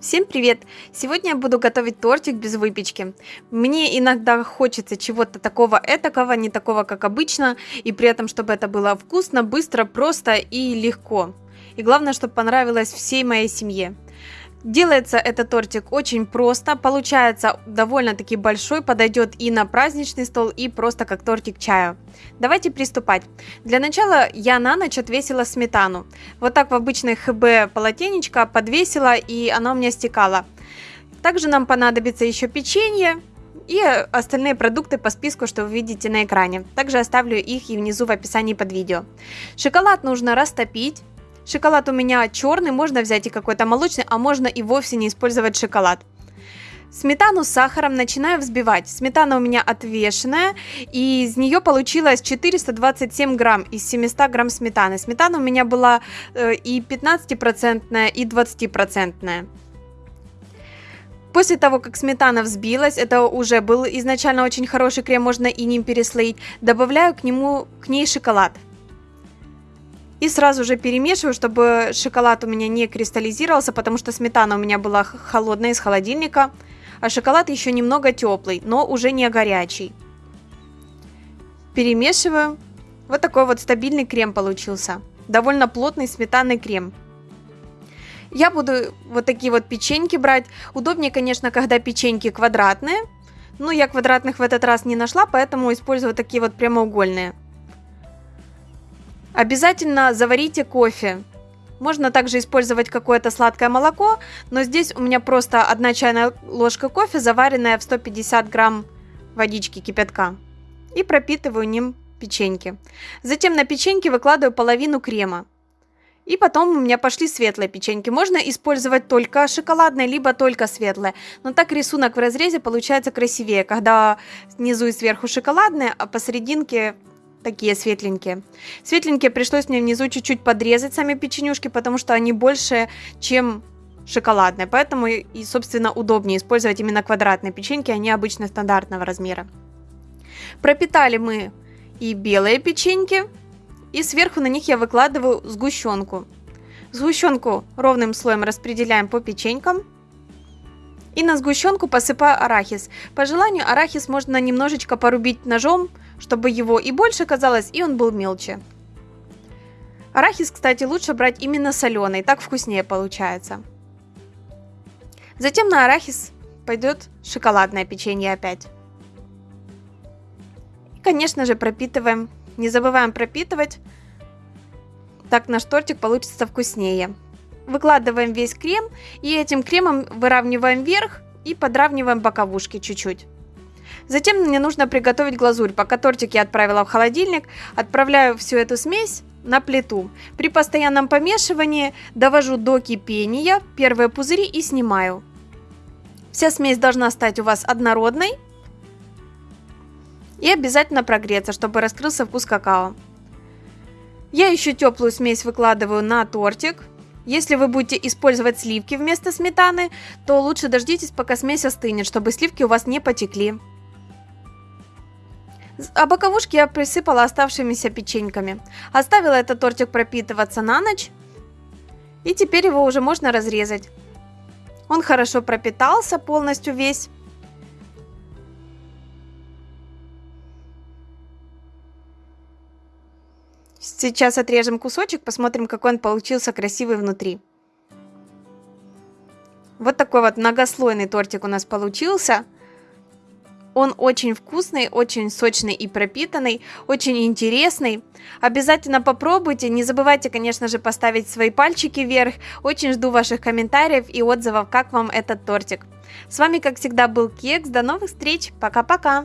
Всем привет! Сегодня я буду готовить тортик без выпечки. Мне иногда хочется чего-то такого этакого, не такого, как обычно, и при этом, чтобы это было вкусно, быстро, просто и легко. И главное, чтобы понравилось всей моей семье. Делается этот тортик очень просто, получается довольно-таки большой, подойдет и на праздничный стол, и просто как тортик чая. Давайте приступать. Для начала я на ночь отвесила сметану. Вот так в обычной ХБ полотенечко подвесила, и оно у меня стекало. Также нам понадобится еще печенье, и остальные продукты по списку, что вы видите на экране. Также оставлю их и внизу в описании под видео. Шоколад нужно растопить. Шоколад у меня черный, можно взять и какой-то молочный, а можно и вовсе не использовать шоколад. Сметану с сахаром начинаю взбивать. Сметана у меня отвешенная, и из нее получилось 427 грамм из 700 грамм сметаны. Сметана у меня была э, и 15%, и 20%. После того, как сметана взбилась, это уже был изначально очень хороший крем, можно и ним переслоить, добавляю к нему к ней шоколад. И сразу же перемешиваю, чтобы шоколад у меня не кристаллизировался, потому что сметана у меня была холодная из холодильника, а шоколад еще немного теплый, но уже не горячий. Перемешиваю. Вот такой вот стабильный крем получился. Довольно плотный сметанный крем. Я буду вот такие вот печеньки брать. Удобнее, конечно, когда печеньки квадратные. Но я квадратных в этот раз не нашла, поэтому использую такие вот прямоугольные. Обязательно заварите кофе. Можно также использовать какое-то сладкое молоко, но здесь у меня просто одна чайная ложка кофе, заваренная в 150 грамм водички кипятка. И пропитываю ним печеньки. Затем на печеньки выкладываю половину крема. И потом у меня пошли светлые печеньки. Можно использовать только шоколадные, либо только светлые. Но так рисунок в разрезе получается красивее, когда снизу и сверху шоколадные, а посерединке такие светленькие. Светленькие пришлось мне внизу чуть-чуть подрезать сами печенюшки, потому что они больше, чем шоколадные. Поэтому и, собственно, удобнее использовать именно квадратные печеньки, они обычно стандартного размера. Пропитали мы и белые печеньки, и сверху на них я выкладываю сгущенку. Сгущенку ровным слоем распределяем по печенькам. И на сгущенку посыпаю арахис. По желанию арахис можно немножечко порубить ножом, чтобы его и больше казалось, и он был мелче. Арахис, кстати, лучше брать именно соленый, так вкуснее получается. Затем на арахис пойдет шоколадное печенье опять. И, конечно же, пропитываем. Не забываем пропитывать. Так наш тортик получится вкуснее. Выкладываем весь крем и этим кремом выравниваем верх и подравниваем боковушки чуть-чуть. Затем мне нужно приготовить глазурь. Пока тортик я отправила в холодильник, отправляю всю эту смесь на плиту. При постоянном помешивании довожу до кипения первые пузыри и снимаю. Вся смесь должна стать у вас однородной и обязательно прогреться, чтобы раскрылся вкус какао. Я еще теплую смесь выкладываю на тортик. Если вы будете использовать сливки вместо сметаны, то лучше дождитесь, пока смесь остынет, чтобы сливки у вас не потекли. А боковушки я присыпала оставшимися печеньками. Оставила этот тортик пропитываться на ночь. И теперь его уже можно разрезать. Он хорошо пропитался полностью весь. Сейчас отрежем кусочек, посмотрим, какой он получился красивый внутри. Вот такой вот многослойный тортик у нас получился. Он очень вкусный, очень сочный и пропитанный, очень интересный. Обязательно попробуйте. Не забывайте, конечно же, поставить свои пальчики вверх. Очень жду ваших комментариев и отзывов, как вам этот тортик. С вами, как всегда, был Кекс. До новых встреч. Пока-пока.